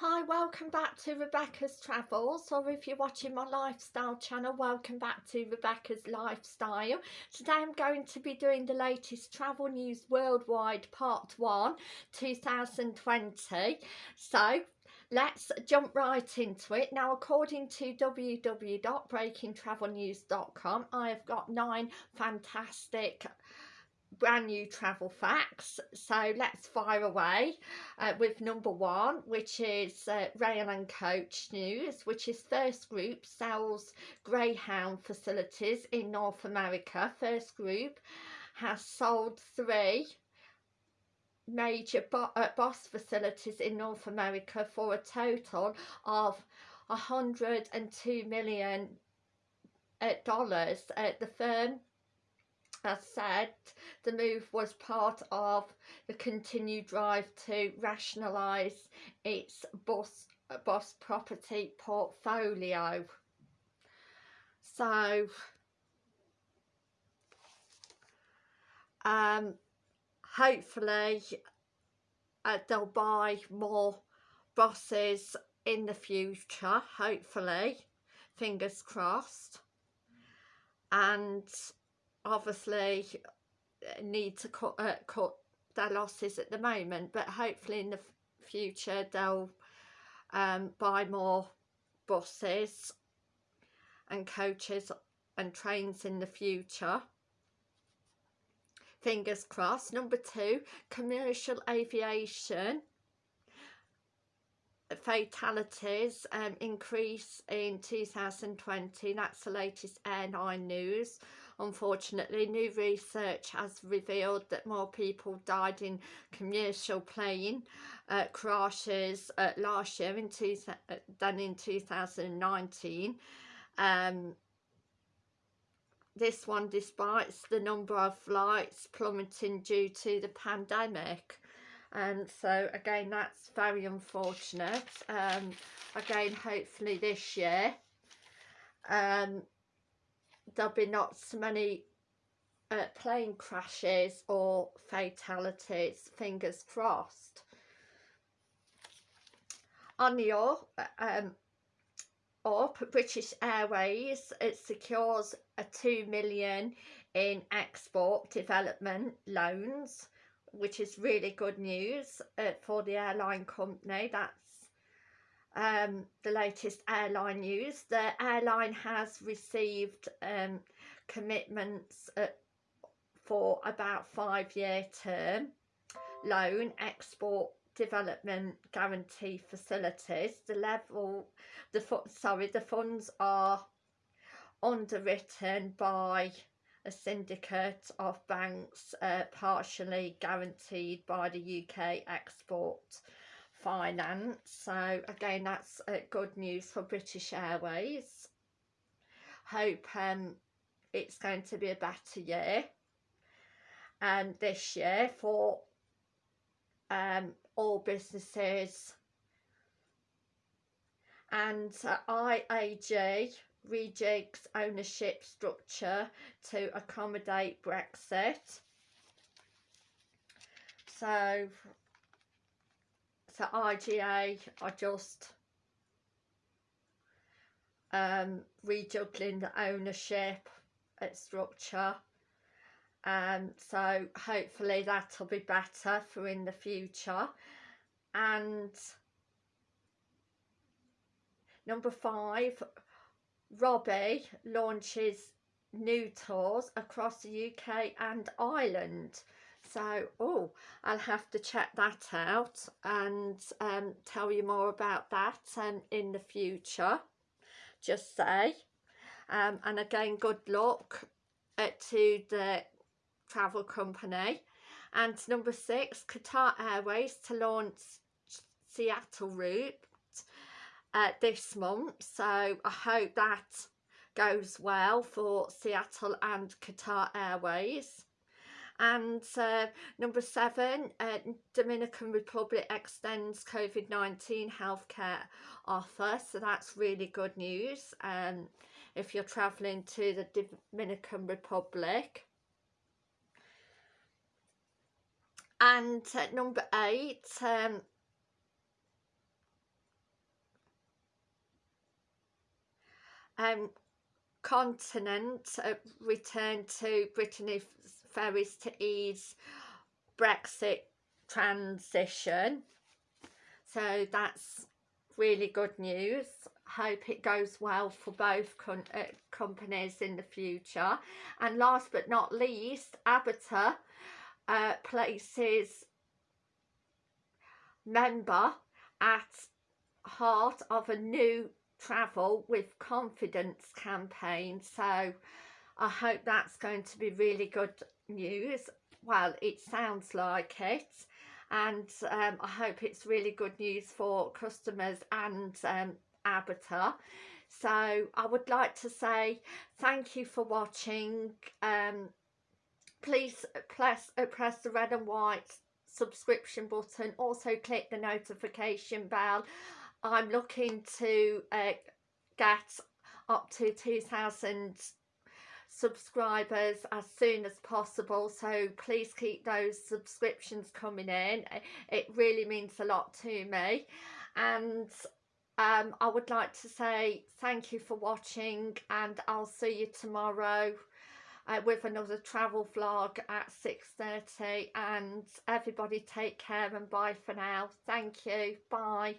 Hi, welcome back to Rebecca's Travels, or if you're watching my lifestyle channel, welcome back to Rebecca's Lifestyle. Today I'm going to be doing the latest travel news worldwide, part 1, 2020. So, let's jump right into it. Now, according to www.breakingtravelnews.com, I have got nine fantastic brand new travel facts. So let's fire away uh, with number one which is uh, rail and coach news which is first group sells greyhound facilities in north america. First group has sold three major bo uh, boss facilities in north america for a total of 102 million uh, dollars. Uh, the firm as said, the move was part of the continued drive to rationalise its bus, bus property portfolio. So, um, hopefully uh, they'll buy more buses in the future, hopefully, fingers crossed. And obviously uh, need to cut, uh, cut their losses at the moment but hopefully in the future they'll um, buy more buses and coaches and trains in the future. Fingers crossed. Number two commercial aviation fatalities um, increase in 2020 that's the latest airline news Unfortunately, new research has revealed that more people died in commercial plane uh, crashes uh, last year in two, uh, than in 2019. Um, this one despite the number of flights plummeting due to the pandemic and so again that's very unfortunate um again hopefully this year um there'll be not so many uh, plane crashes or fatalities, fingers crossed. On the up, um, up, British Airways, it secures a 2 million in export development loans, which is really good news uh, for the airline company. That's um, the latest airline news. The airline has received um, commitments uh, for about five year term loan export development guarantee facilities. The level, the sorry, the funds are underwritten by a syndicate of banks uh, partially guaranteed by the UK Export finance. So again that's uh, good news for British Airways. Hope um, it's going to be a better year and this year for um, all businesses. And uh, IAG rejigs ownership structure to accommodate Brexit. So so IGA are just um, rejuggling the ownership at structure. Um, so hopefully that'll be better for in the future. And number five Robbie launches new tours across the UK and Ireland. So oh I'll have to check that out and um, tell you more about that um, in the future just say. Um, and again good luck to the travel company. And number six Qatar Airways to launch Seattle route uh, this month so I hope that goes well for Seattle and Qatar Airways and uh, number seven, uh, Dominican Republic extends COVID-19 healthcare offer. So that's really good news um, if you're travelling to the Dominican Republic. And uh, number eight, um, um, continent uh, return to Brittany ferries to ease Brexit transition. So that's really good news. Hope it goes well for both uh, companies in the future. And last but not least, ABTA uh, places member at heart of a new travel with confidence campaign so I hope that's going to be really good news. Well it sounds like it and um, I hope it's really good news for customers and um, so I would like to say thank you for watching. Um, please press, press the red and white subscription button. Also click the notification bell I'm looking to uh, get up to 2,000 subscribers as soon as possible so please keep those subscriptions coming in. It really means a lot to me. And um, I would like to say thank you for watching and I'll see you tomorrow uh, with another travel vlog at 6.30 and everybody take care and bye for now. Thank you. Bye